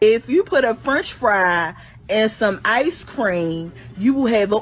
If you put a french fry and some ice cream, you will have a